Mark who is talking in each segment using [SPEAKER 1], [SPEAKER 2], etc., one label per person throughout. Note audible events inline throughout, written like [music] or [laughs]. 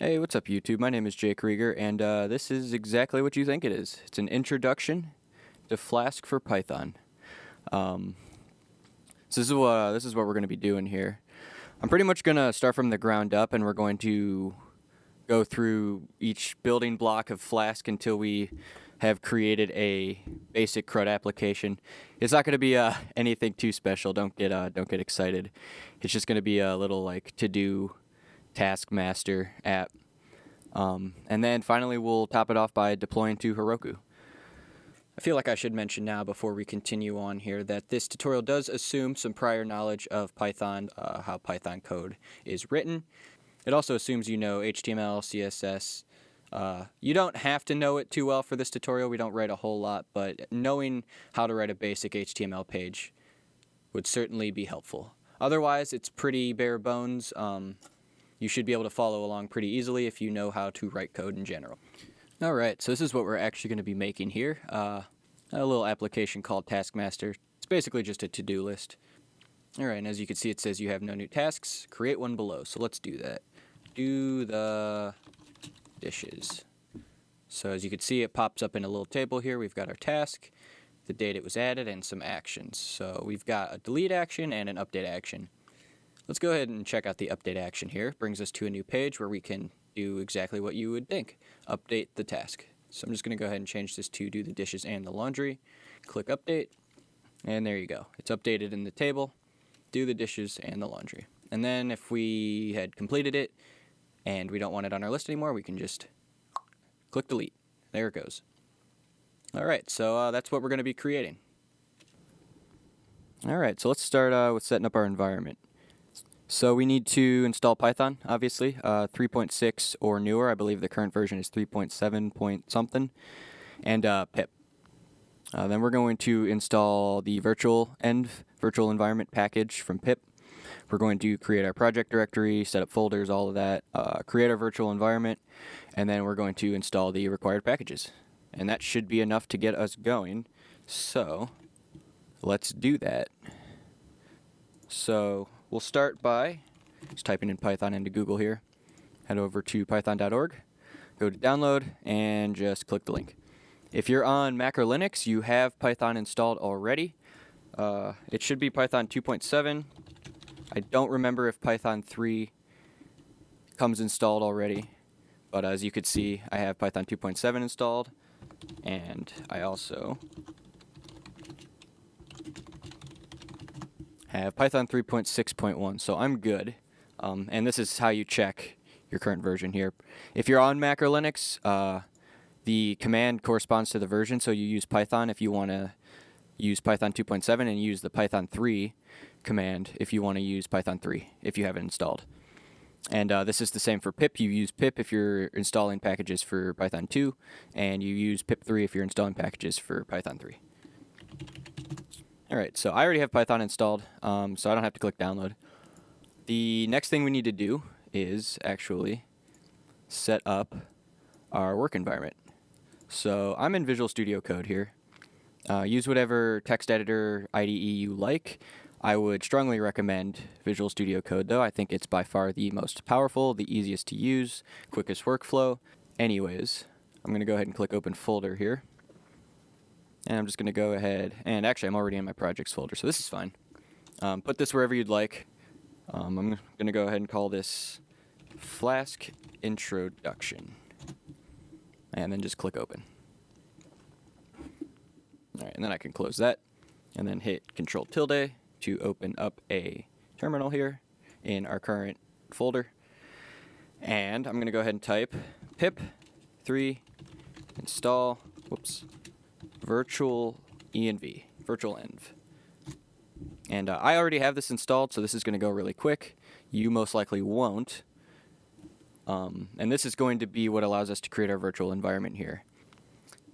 [SPEAKER 1] Hey, what's up YouTube? My name is Jake Rieger, and uh, this is exactly what you think it is. It's an introduction to Flask for Python. Um, so this is what this is what we're going to be doing here. I'm pretty much going to start from the ground up, and we're going to go through each building block of Flask until we have created a basic CRUD application. It's not going to be uh, anything too special. Don't get uh, don't get excited. It's just going to be a little like to do Taskmaster app. Um, and then finally, we'll top it off by deploying to Heroku. I feel like I should mention now before we continue on here that this tutorial does assume some prior knowledge of Python, uh, how Python code is written. It also assumes you know HTML, CSS. Uh, you don't have to know it too well for this tutorial. We don't write a whole lot, but knowing how to write a basic HTML page would certainly be helpful. Otherwise, it's pretty bare bones. Um, you should be able to follow along pretty easily if you know how to write code in general. All right, so this is what we're actually going to be making here. Uh, a little application called Taskmaster. It's basically just a to-do list. All right, and as you can see, it says you have no new tasks. Create one below, so let's do that. Do the dishes. So as you can see, it pops up in a little table here. We've got our task, the date it was added, and some actions. So we've got a delete action and an update action. Let's go ahead and check out the update action here. Brings us to a new page where we can do exactly what you would think. Update the task. So I'm just going to go ahead and change this to do the dishes and the laundry. Click update. And there you go. It's updated in the table. Do the dishes and the laundry. And then if we had completed it and we don't want it on our list anymore, we can just click delete. There it goes. All right, so uh, that's what we're going to be creating. All right, so let's start uh, with setting up our environment. So we need to install Python, obviously, uh, 3.6 or newer. I believe the current version is 3.7 point something, and uh, pip. Uh, then we're going to install the virtual env virtual environment package from pip. We're going to create our project directory, set up folders, all of that, uh, create our virtual environment, and then we're going to install the required packages. And that should be enough to get us going. So let's do that. So We'll start by just typing in Python into Google here. Head over to python.org, go to download, and just click the link. If you're on Mac or Linux, you have Python installed already. Uh, it should be Python 2.7. I don't remember if Python 3 comes installed already, but as you could see, I have Python 2.7 installed, and I also have Python 3.6.1, so I'm good. Um, and this is how you check your current version here. If you're on Mac or Linux, uh, the command corresponds to the version, so you use Python if you want to use Python 2.7 and use the Python 3 command if you want to use Python 3 if you have it installed. And uh, this is the same for pip. You use pip if you're installing packages for Python 2, and you use pip3 if you're installing packages for Python 3. All right, so I already have Python installed, um, so I don't have to click download. The next thing we need to do is actually set up our work environment. So I'm in Visual Studio Code here. Uh, use whatever text editor IDE you like. I would strongly recommend Visual Studio Code though. I think it's by far the most powerful, the easiest to use, quickest workflow. Anyways, I'm going to go ahead and click open folder here. And I'm just going to go ahead, and actually I'm already in my projects folder, so this is fine. Um, put this wherever you'd like. Um, I'm going to go ahead and call this Flask Introduction. And then just click open. Alright, and then I can close that. And then hit Control tilde to open up a terminal here in our current folder. And I'm going to go ahead and type pip 3 install, whoops, virtual env, virtual env. And uh, I already have this installed, so this is going to go really quick. You most likely won't. Um, and this is going to be what allows us to create our virtual environment here.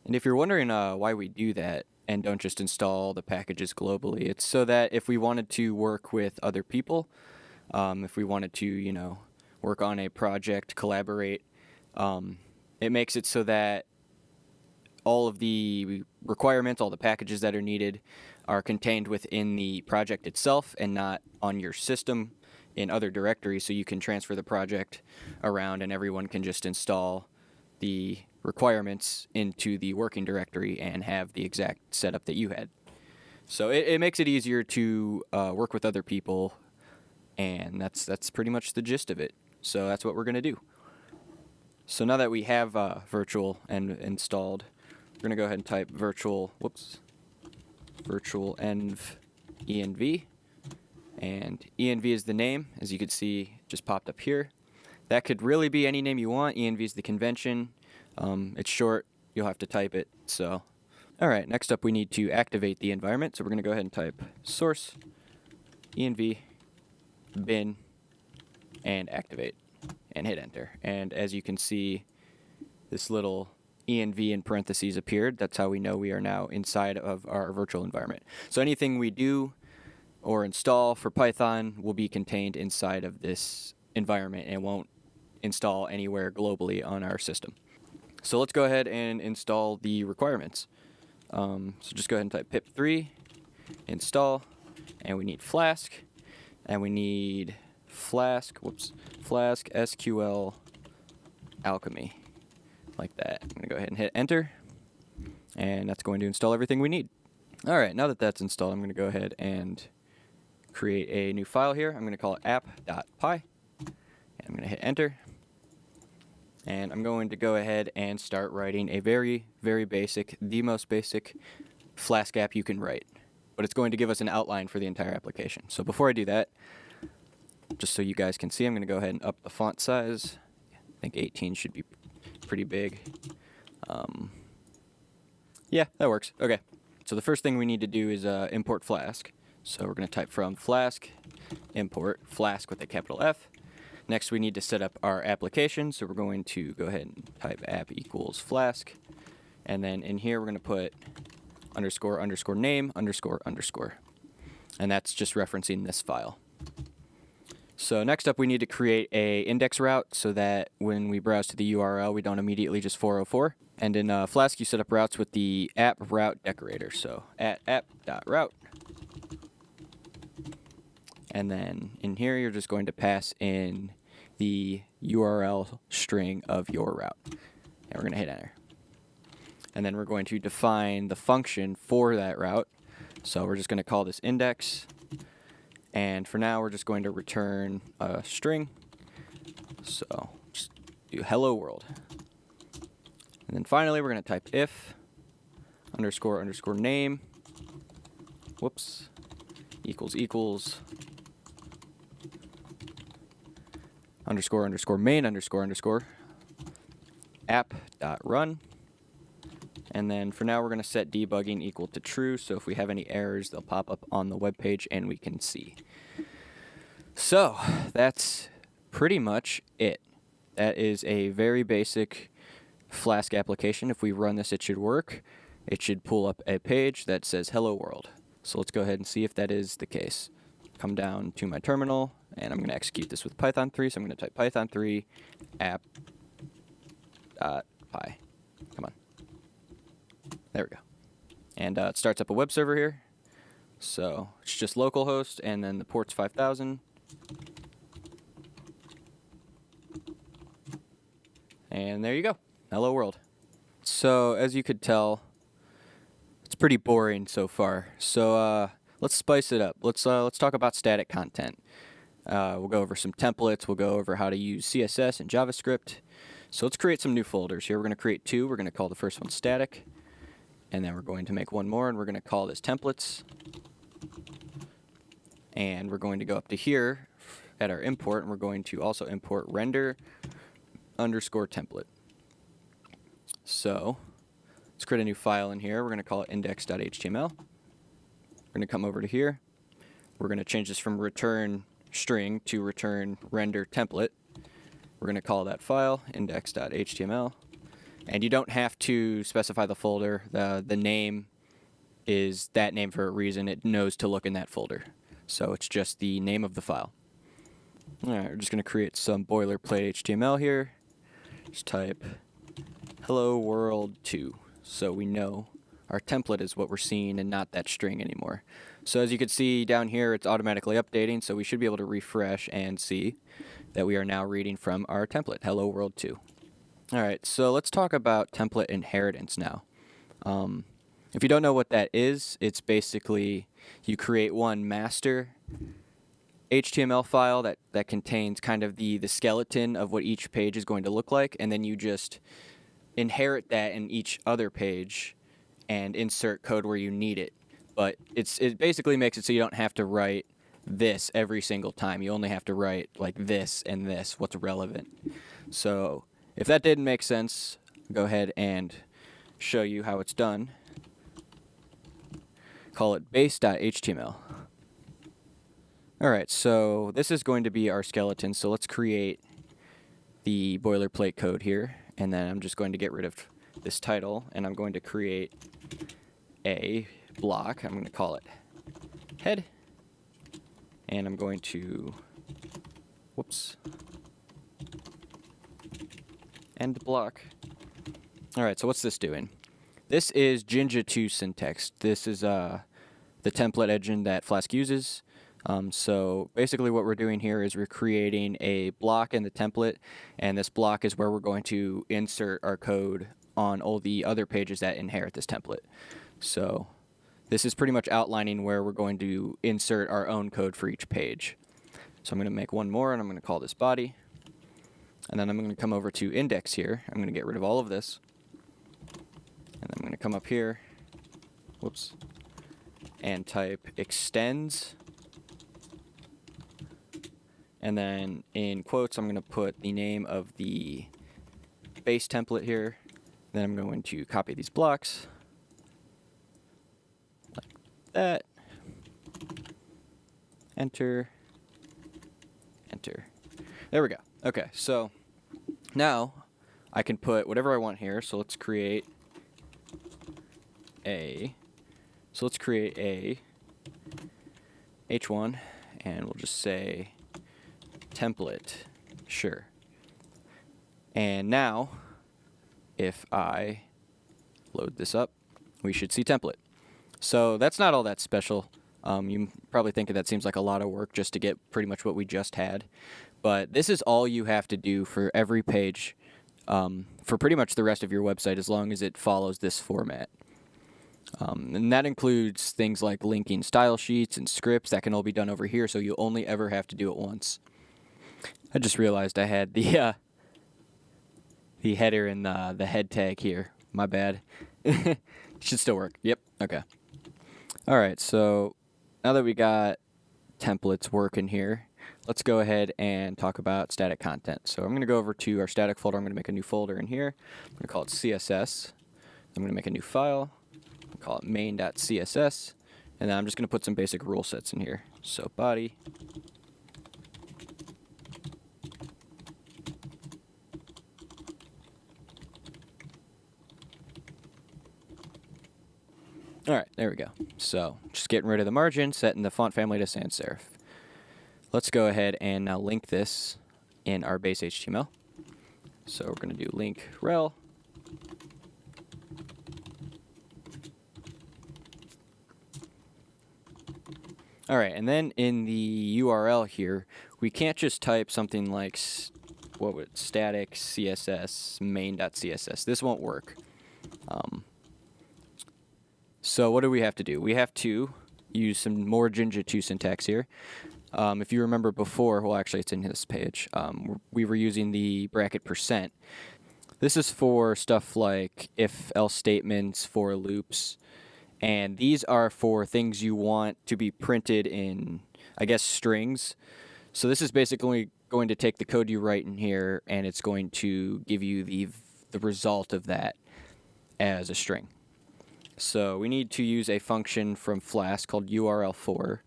[SPEAKER 1] And if you're wondering uh, why we do that and don't just install the packages globally, it's so that if we wanted to work with other people, um, if we wanted to, you know, work on a project, collaborate, um, it makes it so that all of the requirements, all the packages that are needed are contained within the project itself and not on your system in other directories so you can transfer the project around and everyone can just install the requirements into the working directory and have the exact setup that you had. So it, it makes it easier to uh, work with other people, and that's that's pretty much the gist of it. So that's what we're gonna do. So now that we have uh, virtual env installed, we're gonna go ahead and type virtual. Whoops, virtual env env, and env is the name, as you can see, just popped up here. That could really be any name you want. env is the convention. Um, it's short. You'll have to type it. So all right, next up we need to activate the environment. So we're to go ahead and type source env bin and activate and hit enter. And as you can see, this little env in parentheses appeared. That's how we know we are now inside of our virtual environment. So anything we do or install for Python will be contained inside of this environment and won't install anywhere globally on our system. So let's go ahead and install the requirements. Um, so just go ahead and type pip3 install and we need flask and we need flask whoops flask sql alchemy like that i'm going to go ahead and hit enter and that's going to install everything we need all right now that that's installed i'm going to go ahead and create a new file here i'm going to call it app.py and i'm going to hit enter and I'm going to go ahead and start writing a very, very basic, the most basic Flask app you can write. But it's going to give us an outline for the entire application. So before I do that, just so you guys can see, I'm going to go ahead and up the font size. I think 18 should be pretty big. Um, yeah, that works. Okay. So the first thing we need to do is uh, import Flask. So we're going to type from Flask, import Flask with a capital F. Next, we need to set up our application. So we're going to go ahead and type app equals flask. And then in here, we're going to put underscore underscore name underscore underscore. And that's just referencing this file. So next up, we need to create a index route so that when we browse to the URL, we don't immediately just 404. And in uh, Flask, you set up routes with the app route decorator. So at app.route. And then in here, you're just going to pass in the URL string of your route. And we're going to hit enter. And then we're going to define the function for that route. So we're just going to call this index. And for now, we're just going to return a string. So just do hello world. And then finally, we're going to type if underscore underscore name. Whoops. Equals equals underscore underscore main underscore underscore app dot run. And then for now, we're going to set debugging equal to true. So if we have any errors, they'll pop up on the web page and we can see. So that's pretty much it. That is a very basic Flask application. If we run this, it should work. It should pull up a page that says hello world. So let's go ahead and see if that is the case. Come down to my terminal, and I'm going to execute this with Python 3, so I'm going to type Python 3 app dot py. Come on. There we go. And uh, it starts up a web server here. So it's just localhost, and then the port's 5000. And there you go. Hello world. So as you could tell, it's pretty boring so far. So uh, let's spice it up. Let's uh, let's talk about static content. Uh, we'll go over some templates. We'll go over how to use CSS and JavaScript. So let's create some new folders here. We're going to create two. We're going to call the first one static. And then we're going to make one more, and we're going to call this templates. And we're going to go up to here at our import, and we're going to also import render underscore template. So let's create a new file in here. We're going to call it index.html. We're going to come over to here. We're going to change this from return string to return render template. We're going to call that file index.html. And you don't have to specify the folder. The, the name is that name for a reason. It knows to look in that folder. So it's just the name of the file. All right, we're just going to create some boilerplate HTML here. Just type hello world 2 so we know our template is what we're seeing and not that string anymore. So as you can see down here, it's automatically updating, so we should be able to refresh and see that we are now reading from our template, Hello World 2. Alright, so let's talk about template inheritance now. Um, if you don't know what that is, it's basically you create one master HTML file that, that contains kind of the, the skeleton of what each page is going to look like, and then you just inherit that in each other page and insert code where you need it. But it's it basically makes it so you don't have to write this every single time. You only have to write like this and this, what's relevant. So if that didn't make sense, go ahead and show you how it's done. Call it base.html. Alright, so this is going to be our skeleton, so let's create the boilerplate code here, and then I'm just going to get rid of this title, and I'm going to create a block. I'm going to call it head, and I'm going to, whoops, end block. Alright, so what's this doing? This is Jinja 2 syntax. This is uh, the template engine that Flask uses. Um, so basically what we're doing here is we're creating a block in the template and this block is where we're going to insert our code on all the other pages that inherit this template. So this is pretty much outlining where we're going to insert our own code for each page. So I'm going to make one more and I'm going to call this body. And then I'm going to come over to index here. I'm going to get rid of all of this. And I'm going to come up here. Whoops. And type extends and then in quotes, I'm going to put the name of the base template here. Then I'm going to copy these blocks like that. Enter. Enter. There we go. Okay, so now I can put whatever I want here. So let's create a. So let's create a h1 and we'll just say template. Sure. And now, if I load this up, we should see template. So that's not all that special. Um, you probably think that seems like a lot of work just to get pretty much what we just had. But this is all you have to do for every page um, for pretty much the rest of your website as long as it follows this format. Um, and that includes things like linking style sheets and scripts that can all be done over here so you only ever have to do it once. I just realized I had the [laughs] uh, the header and the, the head tag here. My bad. [laughs] Should still work. Yep. Okay. All right. So now that we got templates working here, let's go ahead and talk about static content. So I'm going to go over to our static folder. I'm going to make a new folder in here. I'm going to call it CSS. I'm going to make a new file. call it main.css. And then I'm just going to put some basic rule sets in here. So body All right, there we go. So just getting rid of the margin, setting the font family to sans serif. Let's go ahead and now link this in our base HTML. So we're going to do link rel. All right, and then in the URL here, we can't just type something like what would static CSS main.css. This won't work. Um, so what do we have to do? We have to use some more Jinja 2 syntax here. Um, if you remember before, well actually it's in this page, um, we were using the bracket percent. This is for stuff like if-else statements, for loops, and these are for things you want to be printed in, I guess, strings. So this is basically going to take the code you write in here and it's going to give you the, the result of that as a string. So we need to use a function from Flask called url_for.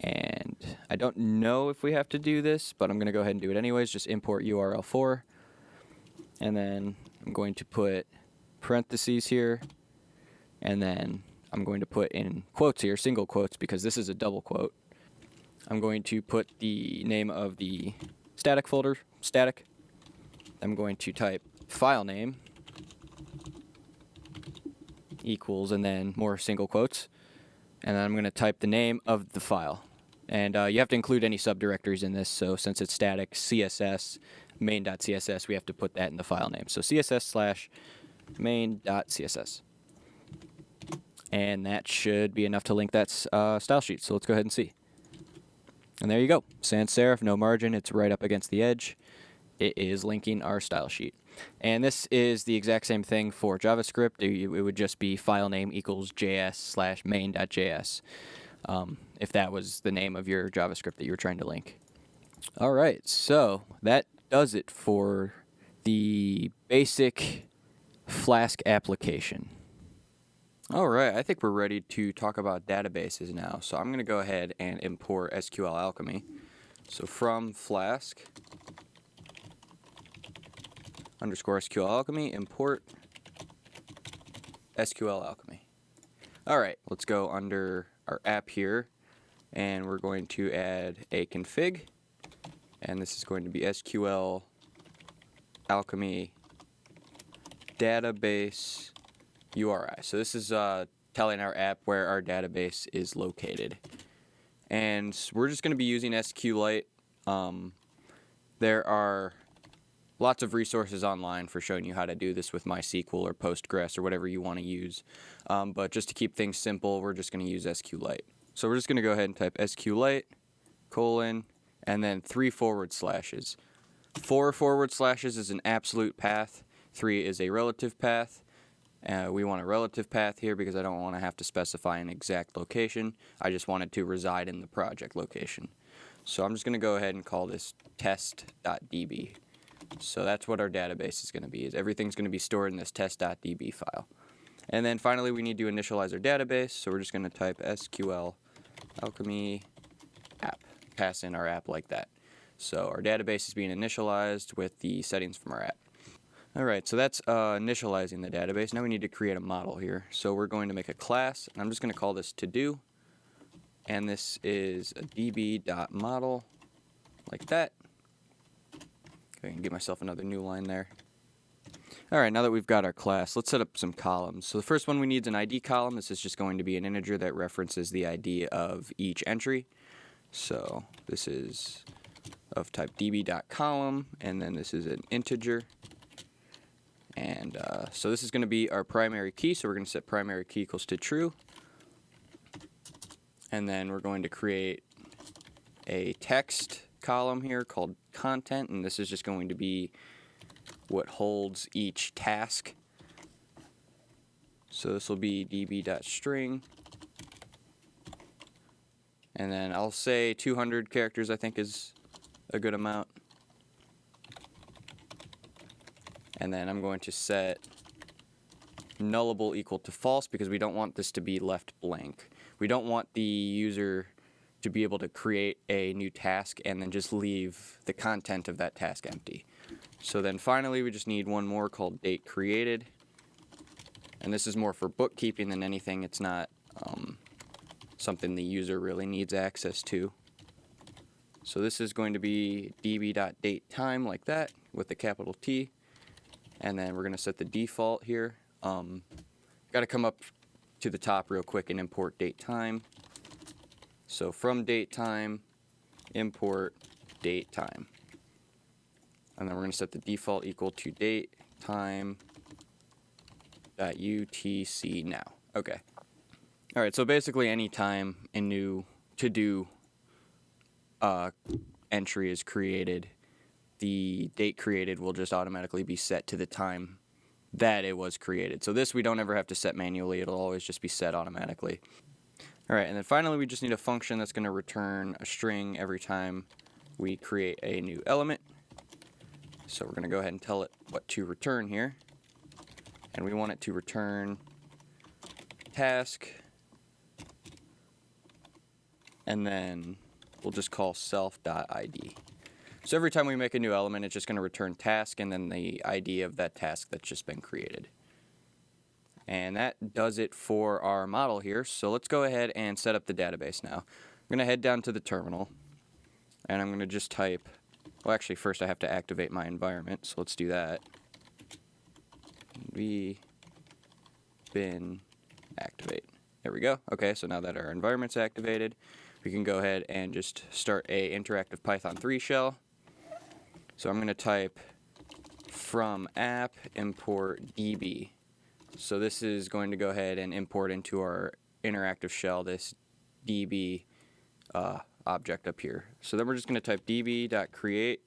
[SPEAKER 1] And I don't know if we have to do this, but I'm going to go ahead and do it anyways. Just import url_for. And then I'm going to put parentheses here. And then I'm going to put in quotes here, single quotes, because this is a double quote. I'm going to put the name of the static folder, static. I'm going to type file name equals and then more single quotes. And then I'm going to type the name of the file. And uh, you have to include any subdirectories in this. So since it's static, CSS, main.css, we have to put that in the file name. So CSS slash main.css. And that should be enough to link that uh, style sheet. So let's go ahead and see. And there you go. Sans serif, no margin. It's right up against the edge. It is linking our style sheet. And this is the exact same thing for JavaScript. It, would just be file name equals js slash main.js um, if that was the name of your JavaScript that you were trying to link. All right, so that does it for the basic Flask application. All right, I think we're ready to talk about databases now. So I'm going to go ahead and import SQL Alchemy. So from Flask underscore SQL Alchemy, import SQL Alchemy. All right, let's go under our app here, and we're going to add a config, and this is going to be SQL Alchemy database URI. So this is uh, telling our app where our database is located. And we're just going to be using SQLite. Um, there are lots of resources online for showing you how to do this with MySQL or Postgres or whatever you want to use. Um, but just to keep things simple, we're just going to use SQLite. So we're just going to go ahead and type SQLite, colon, and then three forward slashes. Four forward slashes is an absolute path. Three is a relative path. Uh, we want a relative path here because I don't want to have to specify an exact location. I just want it to reside in the project location. So I'm just going to go ahead and call this test.db. So that's what our database is going to be. Is everything's going to be stored in this test.db file. And then finally we need to initialize our database. So we're just going to type SQL alchemy app. Pass in our app like that. So our database is being initialized with the settings from our app. Alright, so that's uh, initializing the database. Now we need to create a model here. So we're going to make a class, and I'm just going to call this to-do. And this is a db.model, like that. I can get myself another new line there. Alright, now that we've got our class, let's set up some columns. So the first one we need is an ID column. This is just going to be an integer that references the ID of each entry. So this is of type db.column, and then this is an integer. And uh, so this is going to be our primary key, so we're going to set primary key equals to true. And then we're going to create a text column here called content, and this is just going to be what holds each task. So this will be db.string. And then I'll say 200 characters I think is a good amount. and then I'm going to set nullable equal to false because we don't want this to be left blank. We don't want the user to be able to create a new task and then just leave the content of that task empty. So then finally we just need one more called date created. And this is more for bookkeeping than anything. It's not um, something the user really needs access to. So this is going to be db.datetime like that with a capital T and then we're going to set the default here. Um, Got to come up to the top real quick and import date time. So from date time, import date time. And then we're going to set the default equal to date time dot UTC now. Okay. All right, so basically any time a new to do uh, entry is created, the date created will just automatically be set to the time that it was created. So this we don't ever have to set manually, it'll always just be set automatically. Alright, and then finally we just need a function that's going to return a string every time we create a new element. So we're going to go ahead and tell it what to return here. And we want it to return task. And then we'll just call self.id. So every time we make a new element, it's just going to return task and then the ID of that task that's just been created. And that does it for our model here. So let's go ahead and set up the database now. I'm going to head down to the terminal and I'm going to just type, well actually first I have to activate my environment, so let's do that. v bin activate. There we go. Okay, so now that our environment's activated, we can go ahead and just start a interactive Python 3 shell. So I'm going to type from app import db. So this is going to go ahead and import into our interactive shell this db uh, object up here. So then we're just going to type db.create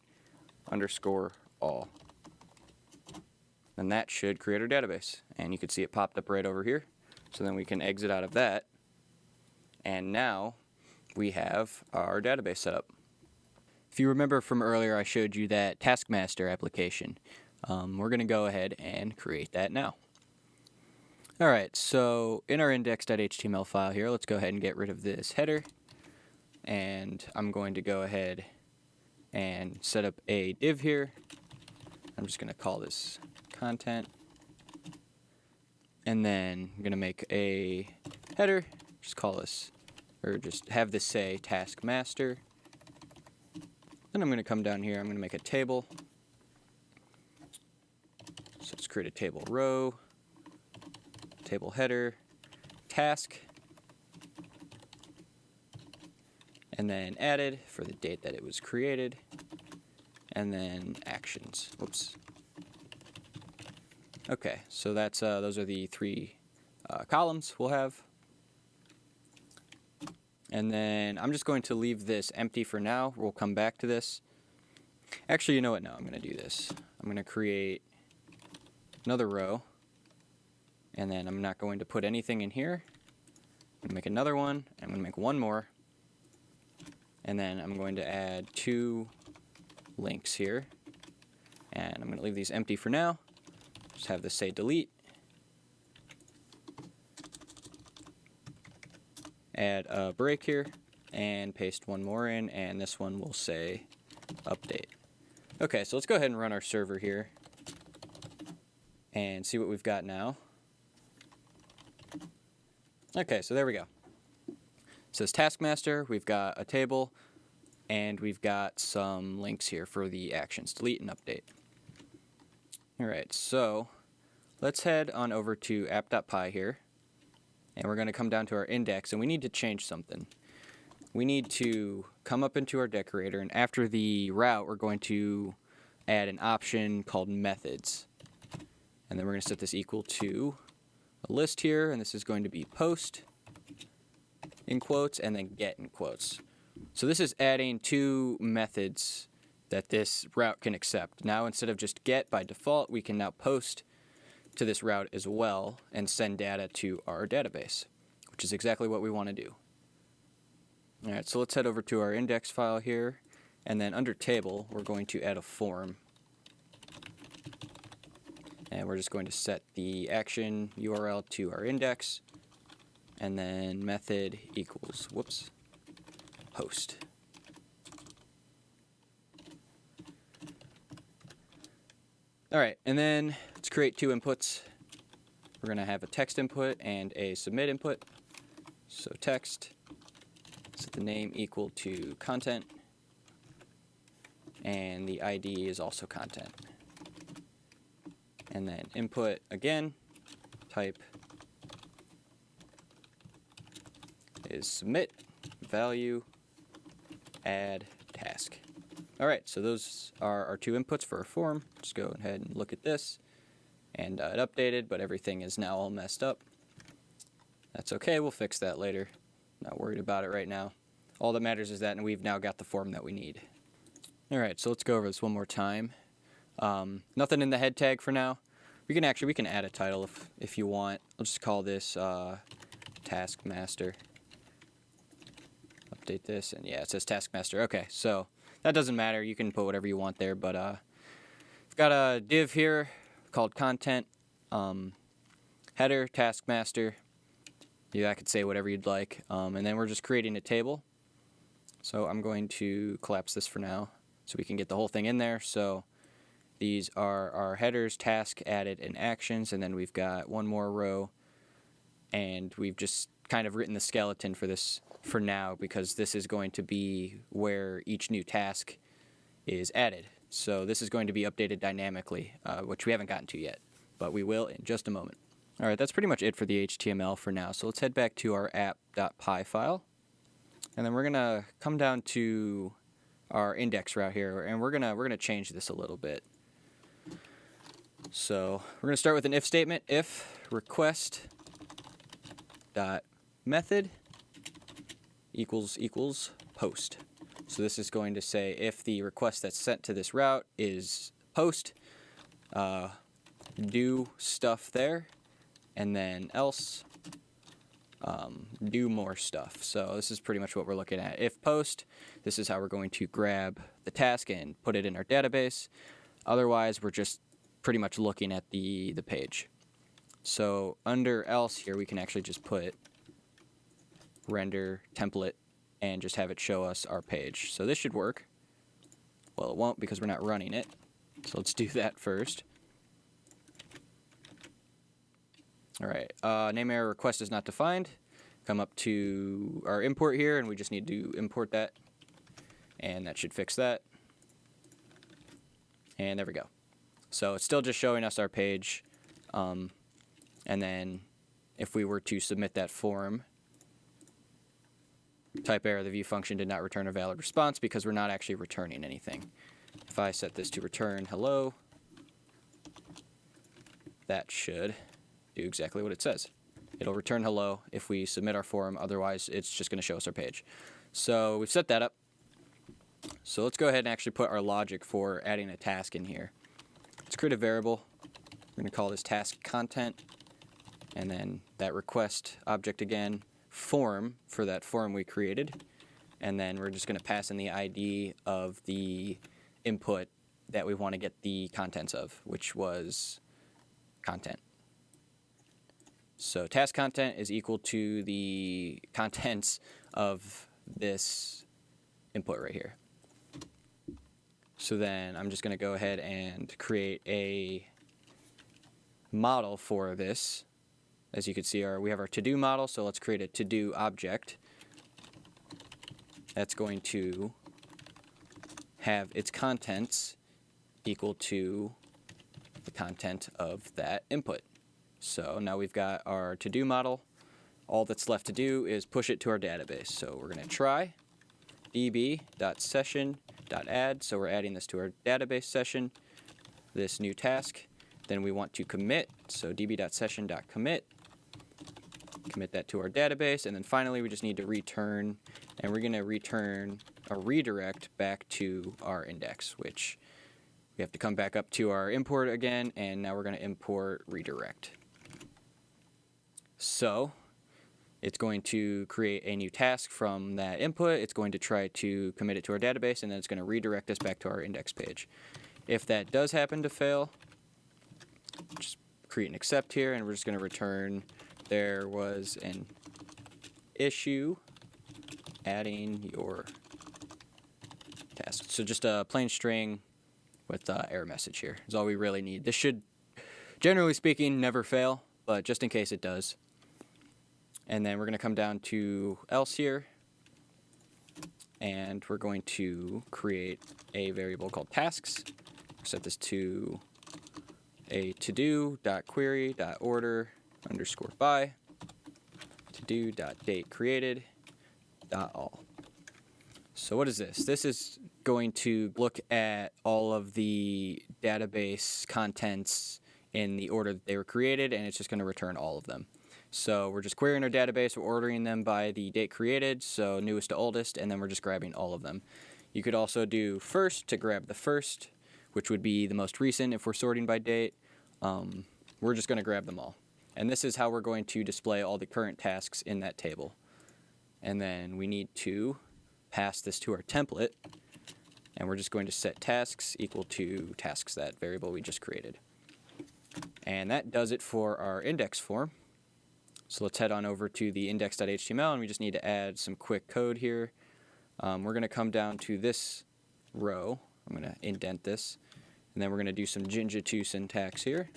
[SPEAKER 1] underscore all. And that should create our database. And you can see it popped up right over here. So then we can exit out of that. And now we have our database set up. If you remember from earlier, I showed you that Taskmaster application. Um, we're going to go ahead and create that now. Alright, so in our index.html file here, let's go ahead and get rid of this header. And I'm going to go ahead and set up a div here. I'm just going to call this content. And then I'm going to make a header, just call this, or just have this say task master. Then I'm going to come down here, I'm going to make a table. So let's create a table row table header, task, and then added for the date that it was created, and then actions. Whoops. Okay, so that's uh, those are the three uh, columns we'll have. And then I'm just going to leave this empty for now. We'll come back to this. Actually, you know what? No, I'm going to do this. I'm going to create another row. And then I'm not going to put anything in here. I'm going to make another one. I'm going to make one more. And then I'm going to add two links here. And I'm going to leave these empty for now. Just have this say delete. Add a break here and paste one more in and this one will say update. Okay, so let's go ahead and run our server here and see what we've got now. Okay, so there we go. Says Taskmaster, we've got a table, and we've got some links here for the actions, delete and update. Alright, so let's head on over to app.py here, and we're going to come down to our index, and we need to change something. We need to come up into our decorator, and after the route, we're going to add an option called methods. And then we're going to set this equal to a list here, and this is going to be post in quotes and then get in quotes. So this is adding two methods that this route can accept. Now instead of just get by default, we can now post to this route as well and send data to our database, which is exactly what we want to do. Alright, so let's head over to our index file here, and then under table, we're going to add a form and we're just going to set the action URL to our index and then method equals whoops host. alright and then let's create two inputs. We're gonna have a text input and a submit input. So text set the name equal to content and the ID is also content. And then input again, type is submit value add task. All right, so those are our two inputs for our form. Just go ahead and look at this. And uh, it updated, but everything is now all messed up. That's okay, we'll fix that later. Not worried about it right now. All that matters is that and we've now got the form that we need. All right, so let's go over this one more time. Um, nothing in the head tag for now. We can actually, we can add a title if, if you want. I'll just call this uh, Taskmaster. Update this, and yeah, it says Taskmaster. Okay, so that doesn't matter. You can put whatever you want there, but uh, I've got a div here called Content, um, header, Taskmaster. Yeah, I could say whatever you'd like. Um, and then we're just creating a table. So I'm going to collapse this for now so we can get the whole thing in there. So these are our headers, task, added, and actions, and then we've got one more row, and we've just kind of written the skeleton for this for now because this is going to be where each new task is added. So this is going to be updated dynamically, uh, which we haven't gotten to yet, but we will in just a moment. All right, that's pretty much it for the HTML for now. So let's head back to our app.py file. And then we're going to come down to our index route here and we're going to we're to change this a little bit. So, we're going to start with an if statement. If request dot method equals equals post. So this is going to say if the request that's sent to this route is post, uh, do stuff there, and then else um, do more stuff. So this is pretty much what we're looking at. If post, this is how we're going to grab the task and put it in our database. Otherwise, we're just pretty much looking at the, the page. So under else here, we can actually just put render template and just have it show us our page. So this should work. Well, it won't because we're not running it. So let's do [laughs] that first. All right, uh, name error request is not defined. Come up to our import here, and we just need to import that. And that should fix that. And there we go. So it's still just showing us our page. Um, and then if we were to submit that form, type error, the view function did not return a valid response because we're not actually returning anything. If I set this to return hello, that should do exactly what it says. It'll return hello if we submit our form, otherwise it's just going to show us our page. So we've set that up. So let's go ahead and actually put our logic for adding a task in here. Let's create a variable. We're going to call this task content, and then that request object again, form for that form we created, and then we're just going to pass in the ID of the input that we want to get the contents of, which was content. So task content is equal to the [laughs] contents of this input right here. So then I'm just going to go ahead and create a model for this. As you can see, our, we have our to-do model, so let's create a to-do object. That's going to have its contents equal to the content of that input. So now we've got our to-do model. All that's left to do is push it to our database. So we're going to try db.session.add. So we're adding this to our database session, this new task. Then we want to commit. So db.session.commit. Commit that to our database. And then finally, we just need to return. And we're going to return a redirect back to our index, which we have to come back up to our import again. And now we're going to import redirect. So it's going to create a new task from that input. It's going to try to commit it to our database, and then it's going to redirect us back to our index page. If that does happen to fail, just create an except here, and we're just going to return there was an issue adding your task. So just a plain string with uh, error message here is all we really need. This should, generally speaking, never fail, but just in case it does, and then we're going to come down to else here. And we're going to create a variable called tasks. Set this to a to-do underscore by to-do dot date created dot all. So what is this? This is going to look at all of the database contents in the order that they were created, and it's just going to return all of them. So we're just querying our database, we're ordering them by the date created, so newest to oldest, and then we're just grabbing all of them. You could also do first to grab the first, which would be the most recent if we're sorting by date. Um, we're just going to grab them all. And this is how we're going to display all the current tasks in that table. And then we need to pass this to our template, and we're just going to set tasks equal to tasks, that variable we just created. And that does it for our index form. So let's head on over to the index.html and we just need to add some quick code here. Um, we're going to come down to this row. I'm going to indent this. And then we're going to do some Jinja 2 syntax here.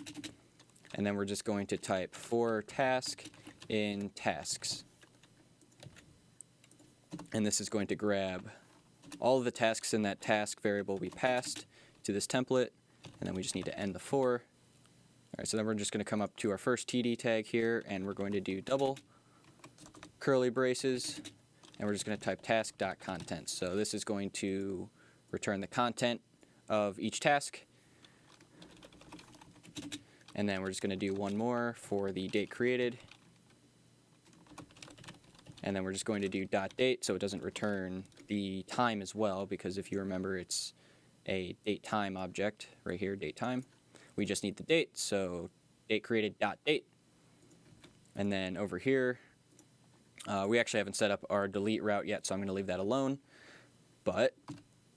[SPEAKER 1] And then we're just going to type for task in tasks. And this is going to grab all of the tasks in that task variable we passed to this template. And then we just need to end the for All right, so then we're just going to come up to our first TD tag here, and we're going to do double curly braces, and we're just going to type task.content. So this is going to return the content of each task. And then we're just going to do one more for the date created. And then we're just going to do dot date so it doesn't return the time as well because if you remember it's a date time object right here, date time. We just need the date, so date created dot date. And then over here, uh, we actually haven't set up our delete route yet, so I'm going to leave that alone. But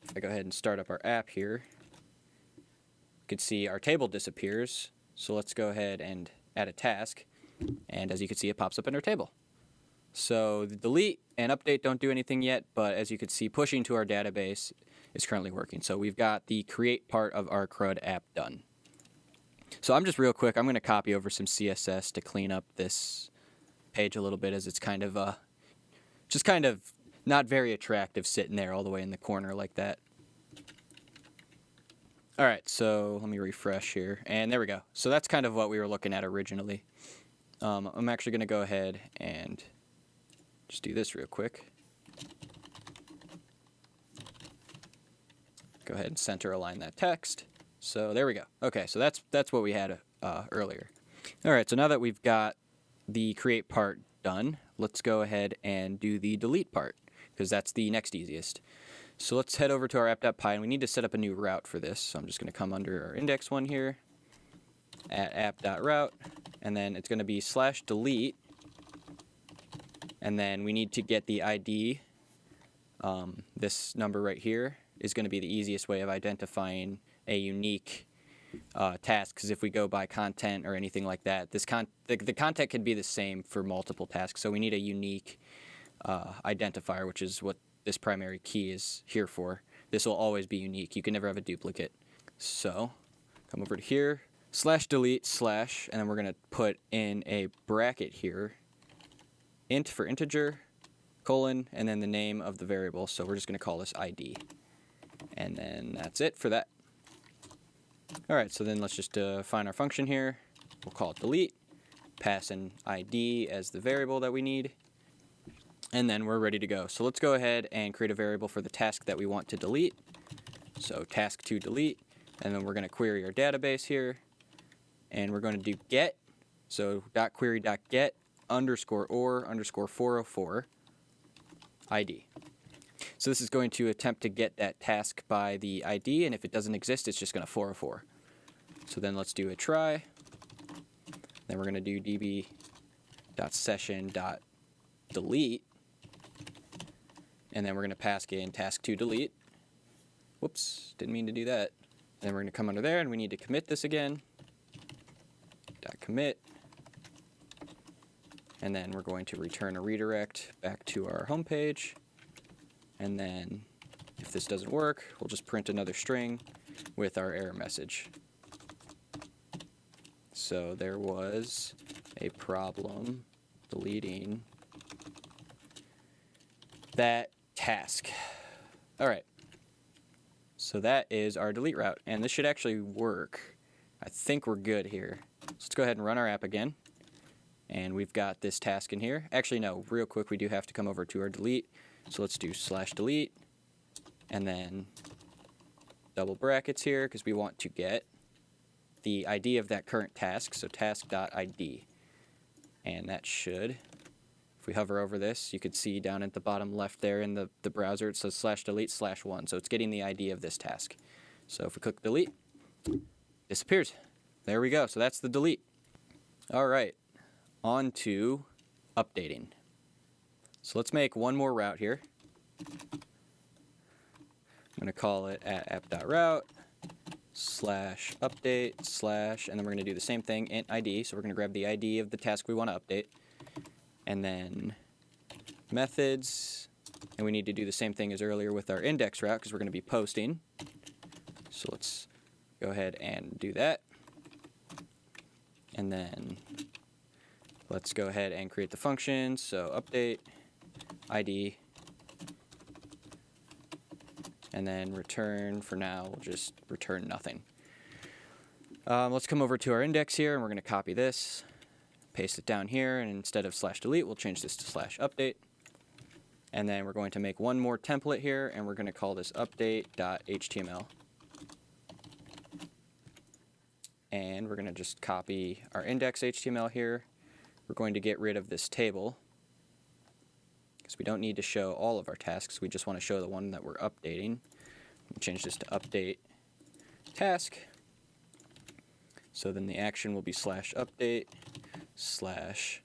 [SPEAKER 1] if I go ahead and start up our app here, you can see our table disappears. So let's go ahead and add a task. And as you can see, it pops up in our table. So the delete and update don't do anything yet, but as you can see, pushing to our database is currently working. So we've got the create part of our CRUD app done. So I'm just real quick, I'm going to copy over some CSS to clean up this page a little bit as it's kind of uh, just kind of not very attractive sitting there all the way in the corner like that. All right, so let me refresh here. And there we go. So that's kind of what we were looking at originally. Um, I'm actually going to go ahead and just do this real quick. Go ahead and center align that text. So there we go. Okay, so that's that's what we had uh, earlier. All right, so now that we've got the create part done, let's go ahead and do the delete part because that's the next easiest. So let's head over to our app.py and we need to set up a new route for this. So I'm just going to come under our index one here at app.route and then it's going to be slash delete and then we need to get the ID. Um, this number right here is going to be the easiest way of identifying a unique uh, task because if we go by content or anything like that, this con the, the content can be the same for multiple tasks. So we need a unique uh, identifier, which is what this primary key is here for. This will always be unique. You can never have a duplicate. So come over to here, slash delete slash, and then we're going to put in a bracket here, int for integer, colon, and then the name of the variable. So we're just going to call this ID. And then that's it for that. All right, so then let's just uh, define our function here. We'll call it delete, pass an ID as the variable that we need, and then we're ready to go. So let's go ahead and create a variable for the task that we want to delete. So task to delete, and then we're going to query our database here, and we're going to do get, so dot query dot get underscore or underscore 404 ID. So this is going to attempt to get that task by the ID, and if it doesn't exist, it's just going to 404. So then let's do a try. Then we're going to do db.session.delete, and then we're going to pass in task to delete. Whoops, didn't mean to do that. Then we're going to come under there, and we need to commit this again. Dot commit, and then we're going to return a redirect back to our home page. And then if this doesn't work, we'll just print another string with our error message. So there was a problem deleting that task. All right. So that is our delete route, and this should actually work. I think we're good here. So let's go ahead and run our app again. And we've got this task in here. Actually, no, real quick, we do have to come over to our delete. So let's do slash delete and then double brackets here because we want to get the ID of that current task, so task.id. And that should, if we hover over this, you can see down at the bottom left there in the, the browser, it says slash delete slash one. So it's getting the ID of this task. So if we click delete, disappears. There we go. So that's the delete. All right, on to updating. So let's make one more route here. I'm going to call it at app.route slash update slash, and then we're going to do the same thing, int ID. So we're going to grab the ID of the task we want to update. And then methods, and we need to do the same thing as earlier with our index route because we're going to be posting. So let's go ahead and do that. And then let's go ahead and create the function. So update ID, and then return for now, we'll just return nothing. Um, let's come over to our index here and we're going to copy this, paste it down here, and instead of slash delete, we'll change this to slash update. And then we're going to make one more template here and we're going to call this update.html. And we're going to just copy our index HTML here. We're going to get rid of this table because we don't need to show all of our tasks. We just want to show the one that we're updating. We'll change this to update task. So then the action will be slash update slash,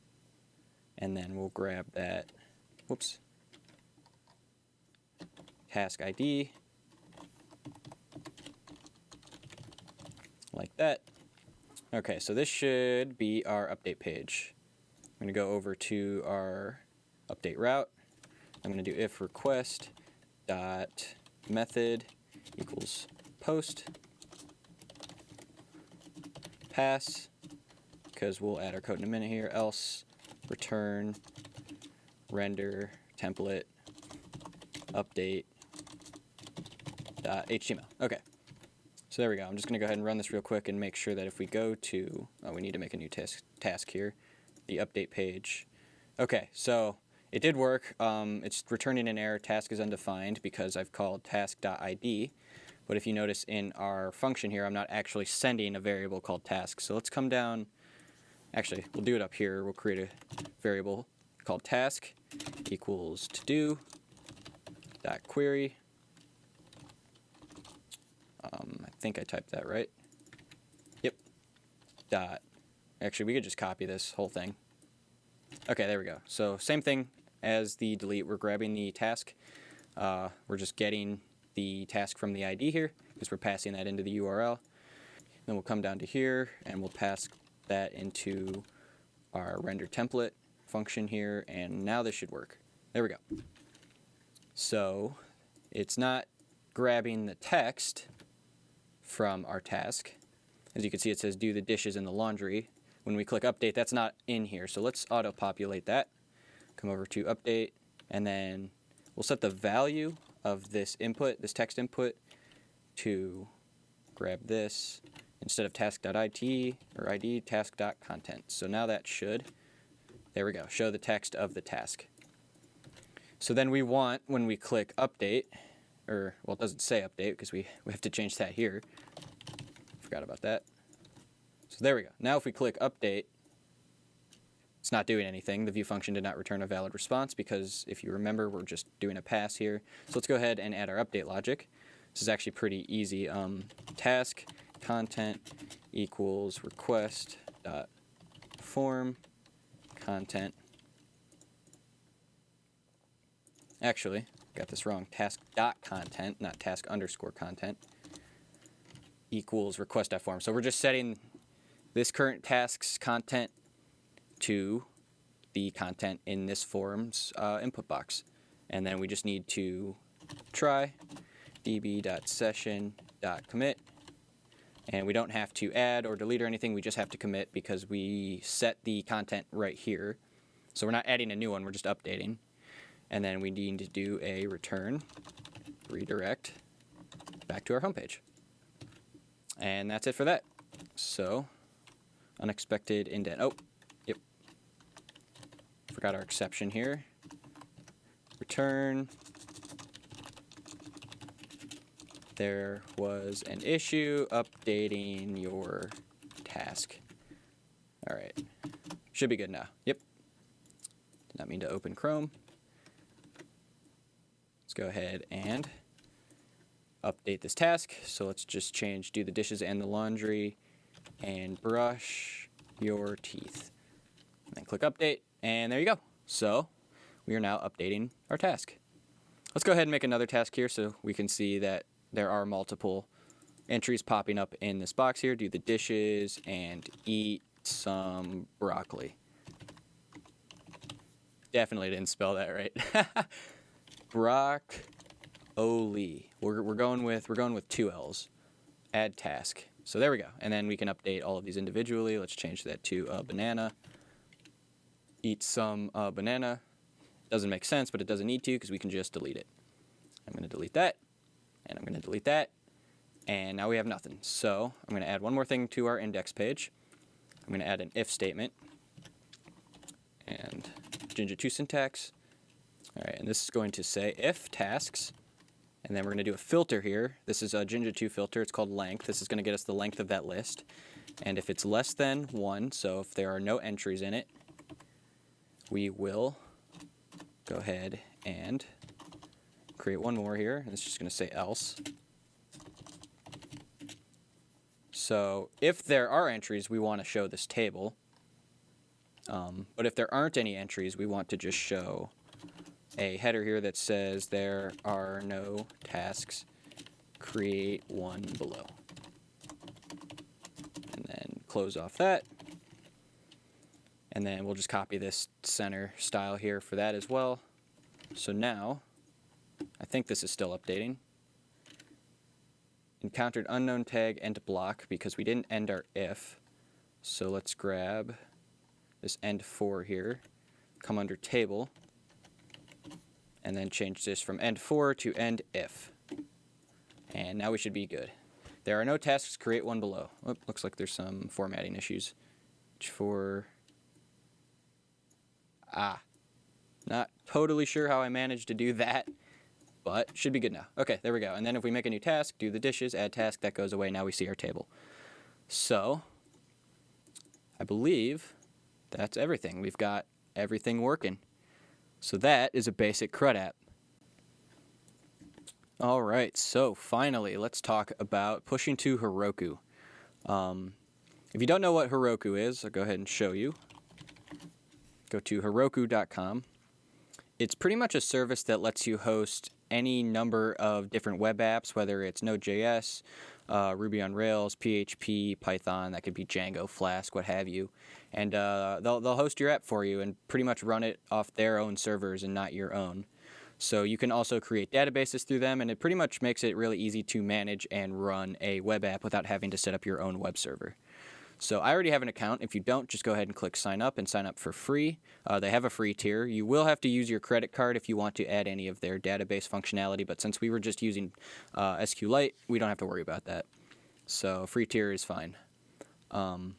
[SPEAKER 1] and then we'll grab that, whoops, task ID, like that. Okay, so this should be our update page. I'm to go over to our update route. I'm going to do if request dot method equals post pass because we'll add our code in a minute here. Else return render template update html. Okay. So there we go. I'm just gonna go ahead and run this real quick and make sure that if we go to oh, we need to make a new task task here the update page. Okay so it did work. Um, it's returning an error. Task is undefined because I've called task.id but if you notice in our function here, I'm not actually sending a variable called task. So let's come down. Actually, we'll do it up here. We'll create a variable called task equals to do dot query. Um, I think I typed that right. Yep. Dot. Actually, we could just copy this whole thing. Okay, there we go. So same thing as the delete. We're grabbing the task. Uh, we're just getting the task from the ID here because we're passing that into the URL. Then we'll come down to here and we'll pass that into our render template function here and now this should work. There we go. So it's not grabbing the text from our task. As you can see it says do the dishes in the laundry. When we click update that's not in here so let's auto populate that. Come over to update and then we'll set the value of this input, this text input, to grab this instead of task.it or id task.content. So now that should, there we go, show the text of the task. So then we want, when we click update, or, well, it doesn't say update because we, we have to change that here. Forgot about that. So there we go. Now if we click update, it's not doing anything. The view function did not return a valid response because if you remember, we're just doing a pass here. So let's go ahead and add our update logic. This is actually pretty easy. Um, task content equals request dot form content. Actually, got this wrong. Task dot content, not task underscore content, equals request dot form. So we're just setting this current task's content to the content in this form's uh, input box. And then we just need to try db.session.commit. And we don't have to add or delete or anything, we just have to commit because we set the content right here. So we're not adding a new one, we're just updating. And then we need to do a return, redirect, back to our homepage. And that's it for that. So, unexpected indent. Oh, yep. Forgot our exception here. Return. There was an issue updating your task. All right. Should be good now. Yep. Did not mean to open Chrome. Let's go ahead and update this task. So let's just change do the dishes and the laundry and brush your teeth. And then click update. And there you go. So we are now updating our task. Let's go ahead and make another task here so we can see that there are multiple entries popping up in this box here. Do the dishes and eat some broccoli. Definitely didn't spell that right. [laughs] Brock-o-lee. We're, we're going with we're going with two L's. Add task. So there we go. And then we can update all of these individually. Let's change that to a banana eat some uh, banana. Doesn't make sense, but it doesn't need to because we can just delete it. I'm going to delete that, and I'm going to delete that, And now we have nothing. So I'm going to add one more thing to our index page. I'm going to add an if statement and Jinja 2 syntax. All right, and this is going to say if tasks, and then we're going to do a filter here. This is a Jinja 2 filter. It's called length. This is going to get us the length of that list. And if it's less than 1, so if there are no entries in it, we will go ahead and create one more here. And it's just going to say else. So if there are entries, we want to show this table. Um, but if there aren't any entries, we want to just show a header here that says there are no tasks. Create one below. And then close off that. And then we'll just copy this center style here for that as well. So now, I think this is still updating. Encountered unknown tag end block because we didn't end our if. So let's grab this end for here, come under table, and then change this from end for to end if. And now we should be good. There are no tasks, create one below. Oh, looks like there's some formatting issues. For Ah, not totally sure how I managed to do that, but should be good now. Okay, there we go. And then if we make a new task, do the dishes, add task, that goes away. Now we see our table. So, I believe that's everything. We've got everything working. So that is a basic CRUD app. All right, so finally, let's talk about pushing to Heroku. Um, if you don't know what Heroku is, I'll go ahead and show you go to Heroku.com. It's pretty much a service that lets you host any number of different web apps, whether it's Node.js, uh, Ruby on Rails, PHP, Python, that could be Django, Flask, what have you. And uh, they'll, they'll host your app for you and pretty much run it off their own servers and not your own. So you can also create databases through them, and it pretty much makes it really easy to manage and run a web app without having to set up your own web server. So I already have an account. If you don't, just go ahead and click sign up and sign up for free. Uh, they have a free tier. You will have to use your credit card if you want to add any of their database functionality, but since we were just using uh, SQLite, we don't have to worry about that. So free tier is fine. Um,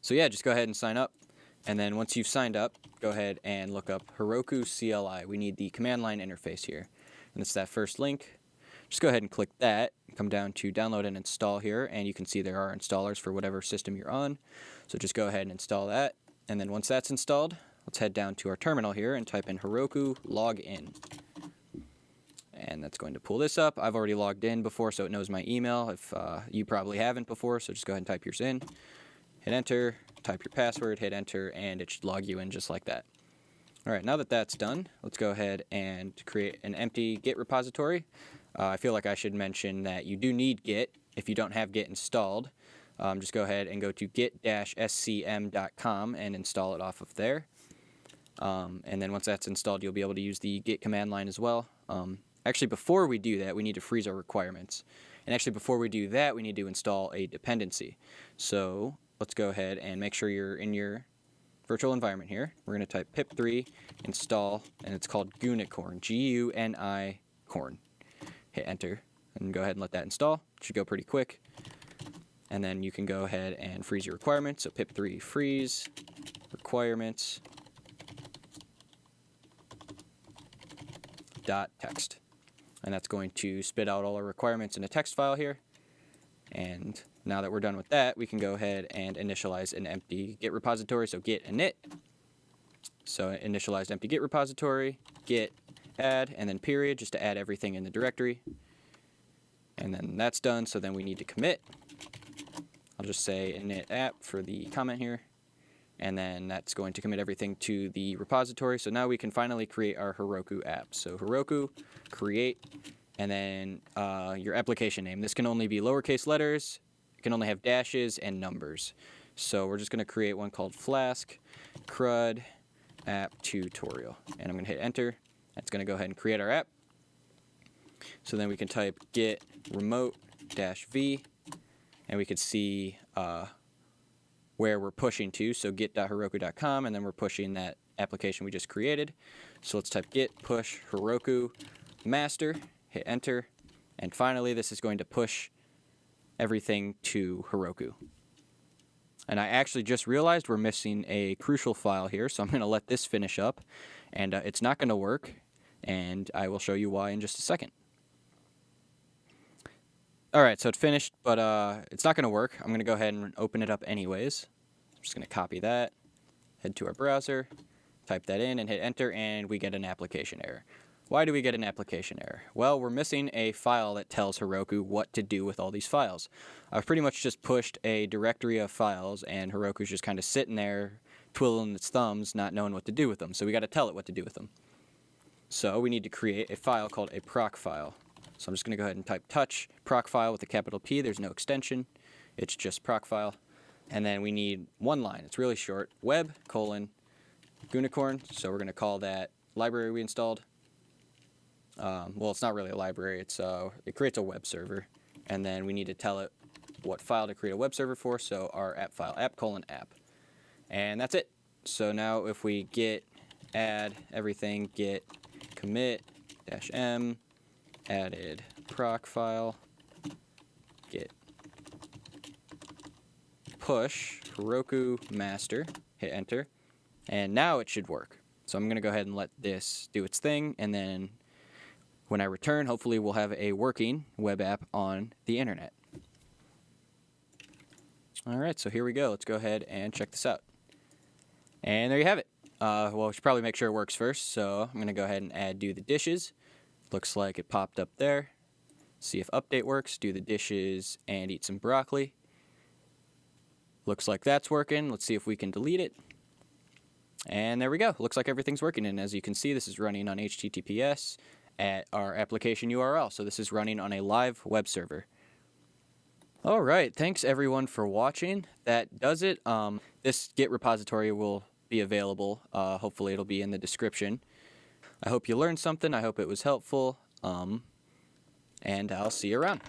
[SPEAKER 1] so yeah, just go ahead and sign up. And then once you've signed up, go ahead and look up Heroku CLI. We need the command line interface here. And it's that first link. Just go ahead and click that come down to download and install here and you can see there are installers for whatever system you're on. So just go ahead and install that and then once that's installed let's head down to our terminal here and type in Heroku login. And that's going to pull this up. I've already logged in before so it knows my email if uh, you probably haven't before so just go ahead and type yours in. Hit enter, type your password, hit enter and it should log you in just like that. Alright, now that that's done, let's go ahead and create an empty Git repository. Uh, I feel like I should mention that you do need Git if you don't have Git installed. Um, just go ahead and go to git-scm.com and install it off of there. Um, and then once that's installed, you'll be able to use the git command line as well. Um, actually, before we do that, we need to freeze our requirements. And actually, before we do that, we need to install a dependency. So let's go ahead and make sure you're in your virtual environment here. We're going to type pip3 install, and it's called Gunicorn, G-U-N-I corn hit enter and go ahead and let that install. It should go pretty quick. And then you can go ahead and freeze your requirements. So pip3 freeze requirements dot text. And that's going to spit out all our requirements in a text file here. And now that we're done with that, we can go ahead and initialize an empty Git repository. So git init. So initialized empty Git repository, git add, and then period, just to add everything in the directory. And then that's done, so then we need to commit. I'll just say init app for the comment here. And then that's going to commit everything to the repository. So now we can finally create our Heroku app. So Heroku, create, and then uh, your application name. This can only be lowercase letters, it can only have dashes and numbers. So we're just going to create one called Flask CRUD app tutorial. And I'm going to hit enter. That's going to go ahead and create our app. So then we can type git remote dash v and we could see uh, where we're pushing to. So git.heroku.com and then we're pushing that application we just created. So let's type git push Heroku master, hit enter, And finally, this is going to push everything to Heroku. And I actually just realized we're missing a crucial file here, so I'm going to let this finish up. And uh, it's not going to work, and I will show you why in just a second. Alright, so it finished, but uh, it's not going to work. I'm going to go ahead and open it up anyways. I'm just going to copy that, head to our browser, type that in, and hit enter, and we get an application error. Why do we get an application error? Well, we're missing a file that tells Heroku what to do with all these files. I've pretty much just pushed a directory of files, and Heroku's just kind of sitting there, twiddling its thumbs, not knowing what to do with them. So we got to tell it what to do with them. So we need to create a file called a Procfile. So I'm just going to go ahead and type touch Procfile with a capital P. There's no extension. It's just Procfile. And then we need one line. It's really short. Web colon Gunicorn. So we're going to call that library we installed um, well, it's not really a library. It's uh, it creates a web server, and then we need to tell it what file to create a web server for. So our app file, app colon app, and that's it. So now if we get add everything, git commit dash m added Procfile, git push Heroku master, hit enter, and now it should work. So I'm going to go ahead and let this do its thing, and then when I return, hopefully we'll have a working web app on the internet. All right, so here we go. Let's go ahead and check this out. And there you have it. Uh, well, we should probably make sure it works first, so I'm going to go ahead and add do the dishes. Looks like it popped up there. See if update works, do the dishes, and eat some broccoli. Looks like that's working. Let's see if we can delete it. And there we go. Looks like everything's working. And as you can see, this is running on HTTPS at our application URL. So this is running on a live web server. All right, thanks everyone for watching. That does it. Um, this Git repository will be available. Uh, hopefully it'll be in the description. I hope you learned something. I hope it was helpful. Um, and I'll see you around.